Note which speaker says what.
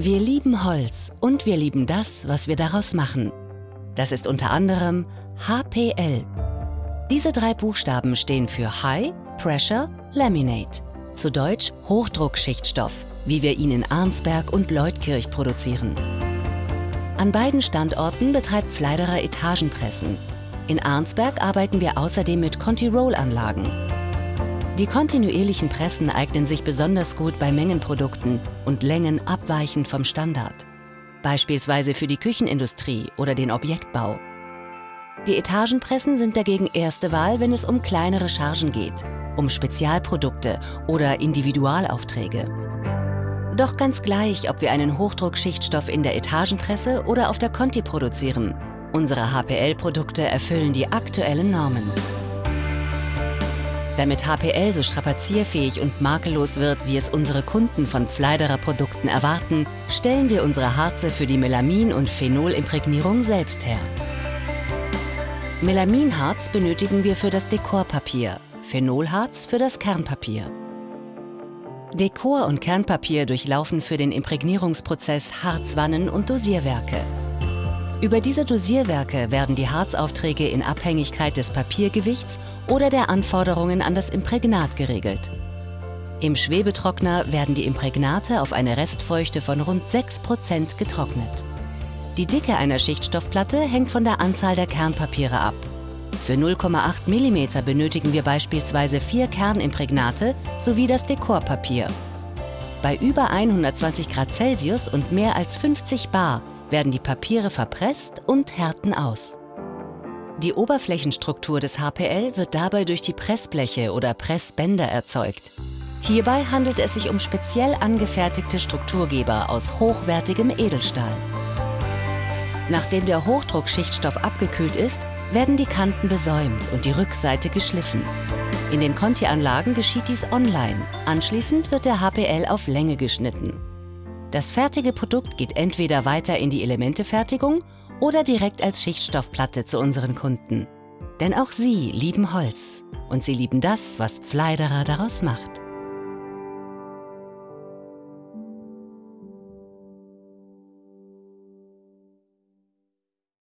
Speaker 1: Wir lieben Holz und wir lieben das, was wir daraus machen. Das ist unter anderem HPL. Diese drei Buchstaben stehen für High Pressure Laminate, zu Deutsch Hochdruckschichtstoff, wie wir ihn in Arnsberg und Leutkirch produzieren. An beiden Standorten betreibt Fleiderer Etagenpressen. In Arnsberg arbeiten wir außerdem mit Conti-Roll-Anlagen. Die kontinuierlichen Pressen eignen sich besonders gut bei Mengenprodukten und Längen abweichend vom Standard. Beispielsweise für die Küchenindustrie oder den Objektbau. Die Etagenpressen sind dagegen erste Wahl, wenn es um kleinere Chargen geht, um Spezialprodukte oder Individualaufträge. Doch ganz gleich, ob wir einen Hochdruckschichtstoff in der Etagenpresse oder auf der Conti produzieren, unsere HPL-Produkte erfüllen die aktuellen Normen. Damit HPL so strapazierfähig und makellos wird, wie es unsere Kunden von Fleiderer Produkten erwarten, stellen wir unsere Harze für die Melamin- und Phenolimprägnierung selbst her. Melaminharz benötigen wir für das Dekorpapier, Phenolharz für das Kernpapier. Dekor- und Kernpapier durchlaufen für den Imprägnierungsprozess Harzwannen und Dosierwerke. Über diese Dosierwerke werden die Harzaufträge in Abhängigkeit des Papiergewichts oder der Anforderungen an das Imprägnat geregelt. Im Schwebetrockner werden die Imprägnate auf eine Restfeuchte von rund 6% getrocknet. Die Dicke einer Schichtstoffplatte hängt von der Anzahl der Kernpapiere ab. Für 0,8 mm benötigen wir beispielsweise vier Kernimprägnate sowie das Dekorpapier. Bei über 120 Grad Celsius und mehr als 50 bar werden die Papiere verpresst und härten aus. Die Oberflächenstruktur des HPL wird dabei durch die Pressbleche oder Pressbänder erzeugt. Hierbei handelt es sich um speziell angefertigte Strukturgeber aus hochwertigem Edelstahl. Nachdem der Hochdruckschichtstoff abgekühlt ist, werden die Kanten besäumt und die Rückseite geschliffen. In den Conti-Anlagen geschieht dies online. Anschließend wird der HPL auf Länge geschnitten. Das fertige Produkt geht entweder weiter in die Elementefertigung oder direkt als Schichtstoffplatte zu unseren Kunden. Denn auch sie lieben Holz und sie lieben das, was Pfleiderer daraus macht.